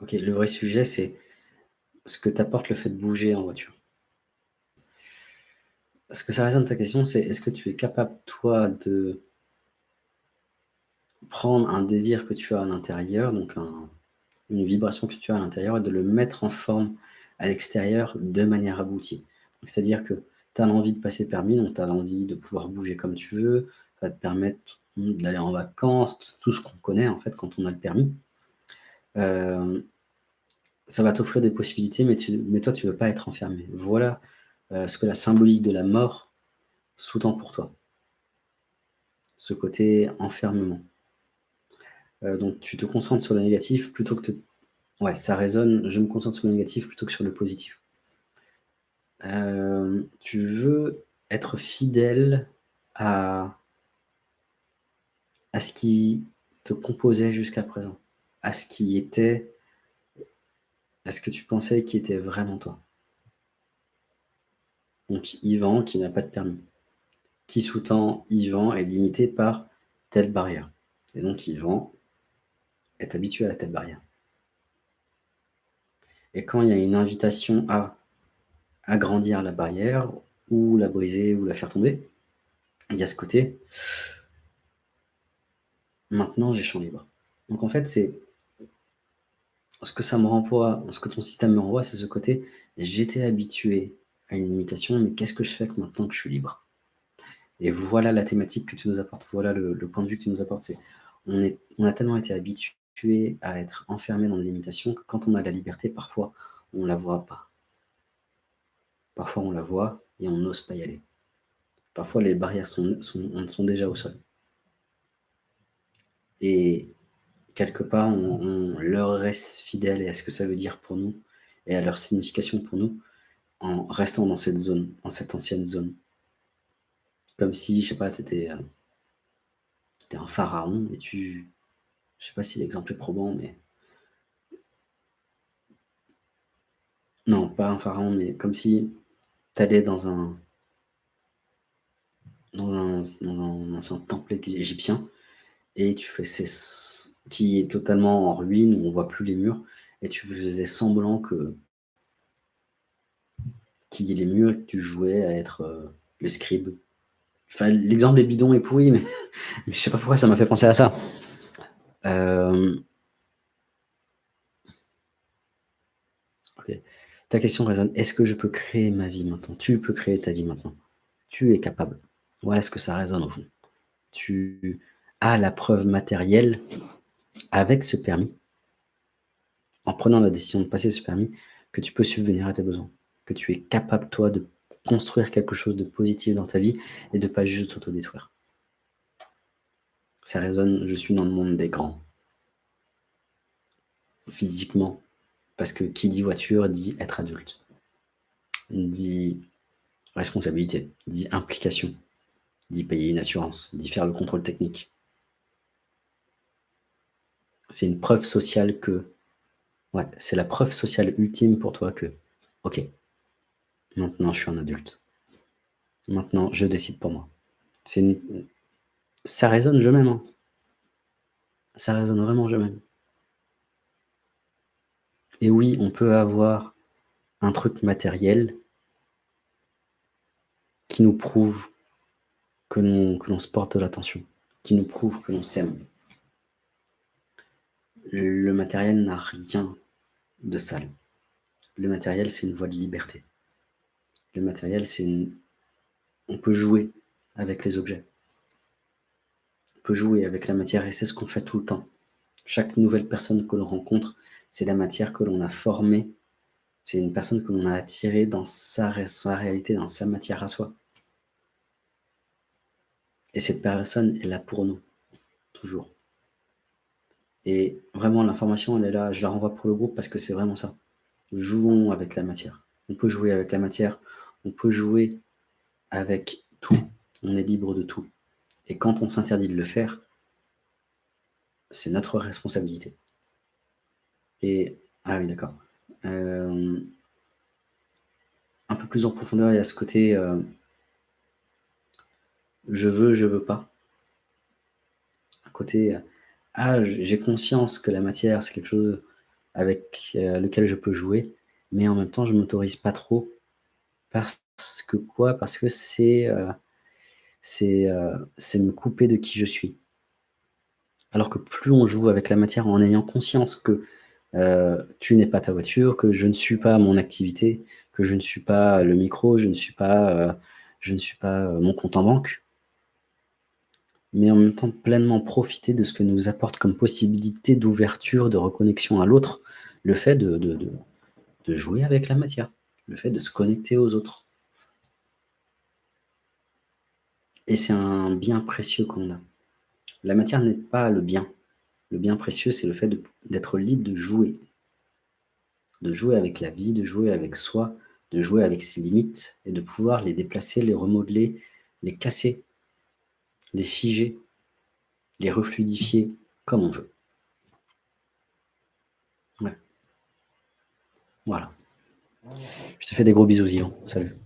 OK, le vrai sujet, c'est ce que t'apporte le fait de bouger en voiture. Ce que ça résonne ta question, c'est est-ce que tu es capable, toi, de prendre un désir que tu as à l'intérieur, donc un une vibration que tu as à l'intérieur et de le mettre en forme à l'extérieur de manière aboutie? C'est-à-dire que tu as l'envie de passer permis, donc tu as l'envie de pouvoir bouger comme tu veux, ça va te permettre d'aller en vacances, tout ce qu'on connaît en fait quand on a le permis. Euh, ça va t'offrir des possibilités, mais, toi, tu ne veux pas être enfermé. Voilà euh, ce que la symbolique de la mort sous-tend pour toi. Ce côté enfermement. Euh, donc tu te concentres sur le négatif plutôt que... Ouais, ça résonne, je me concentre sur le négatif plutôt que sur le positif. Tu veux être fidèle à ce qui te composait jusqu'à présent, à ce qui était, à ce que tu pensais qui était vraiment toi. Donc Yvan qui n'a pas de permis, qui sous-tend Yvan est limité par telle barrière. Et donc Yvan est habitué à telle barrière. Et quand il y a une invitation à agrandir la barrière, ou la briser, ou la faire tomber, il y a ce côté, maintenant j'ai champ libre. Donc en fait, c'est ce que ça me renvoie, ce que ton système me renvoie, c'est ce côté, j'étais habitué à une limitation, mais qu'est-ce que je fais maintenant que je suis libre? Et voilà la thématique que tu nous apportes, voilà le, point de vue que tu nous apportes. on, est, on a tellement été habitué à être enfermé dans des limitations que quand on a la liberté, parfois, on ne la voit pas. Parfois, on la voit et on n'ose pas y aller. Parfois, les barrières sont, sont, sont déjà au sol. Et quelque part, on, leur reste fidèle à ce que ça veut dire pour nous et à leur signification pour nous en restant dans cette zone, dans cette ancienne zone. Comme si, je sais pas, tu étais, euh, un pharaon et tu, je sais pas si l'exemple est probant, mais... Non, pas un pharaon, mais comme si tu allais dans un... Dans un, dans un temple égyptien, et tu fais qui est totalement en ruine, où on voit plus les murs, et tu faisais semblant que qu'il y ait les murs, et que tu jouais à être euh, le scribe. L'exemple est bidon et pourri, mais, mais je sais pas pourquoi ça m'a fait penser à ça. Euh, ta question résonne. Est-ce que je peux créer ma vie maintenant? Tu peux créer ta vie maintenant. Tu es capable. Voilà ce que ça résonne au fond. Tu as la preuve matérielle avec ce permis, en prenant la décision de passer ce permis, que tu peux subvenir à tes besoins. Que tu es capable, toi, de construire quelque chose de positif dans ta vie et de pas juste t'autodétruire ça résonne, je suis dans le monde des grands. Physiquement, parce que qui dit voiture dit être adulte, dit responsabilité, dit implication, dit payer une assurance, dit faire le contrôle technique. C'est une preuve sociale que, ouais, c'est la preuve sociale ultime pour toi que, ok, maintenant je suis un adulte. Maintenant, je décide pour moi. Ça résonne je m'aime. Hein. Ça résonne vraiment je m'aime. Et oui, on peut avoir un truc matériel qui nous prouve que l'on se porte de l'attention, qui nous prouve que l'on s'aime. Le matériel n'a rien de sale. Le matériel, c'est une voie de liberté. Le matériel, c'est une... On peut jouer avec les objets peut jouer avec la matière et c'est ce qu'on fait tout le temps. Chaque nouvelle personne que l'on rencontre, c'est la matière que l'on a formée. C'est une personne que l'on a attirée dans sa, réalité, dans sa matière à soi. Et cette personne est là pour nous, toujours. Et vraiment, l'information, elle est là, je la renvoie pour le groupe parce que c'est vraiment ça. Jouons avec la matière. On peut jouer avec la matière, on peut jouer avec tout. On est libre de tout. Et quand on s'interdit de le faire, c'est notre responsabilité. Et, ah oui, d'accord. Euh, un peu plus en profondeur, il y a ce côté euh, je veux, je veux pas. Un côté ah, j'ai conscience que la matière, c'est quelque chose avec lequel je peux jouer, mais en même temps, je m'autorise pas trop. Parce que quoi? Parce que c'est, c'est, c'est me couper de qui je suis. Alors que plus on joue avec la matière en ayant conscience que, tu n'es pas ta voiture, que je ne suis pas mon activité, que je ne suis pas le micro, je ne suis pas, je ne suis pas mon compte en banque mais en même temps pleinement profiter de ce que nous apporte comme possibilité d'ouverture, de reconnexion à l'autre, le fait de, de, de, jouer avec la matière, le fait de se connecter aux autres. Et c'est un bien précieux qu'on a. La matière n'est pas le bien. Le bien précieux, c'est le fait d'être libre de jouer. De jouer avec la vie, de jouer avec soi, de jouer avec ses limites et de pouvoir les déplacer, les remodeler, les casser les figer, les refluidifier comme on veut. Ouais. Voilà. Je te fais des gros bisous, Yvan. Salut.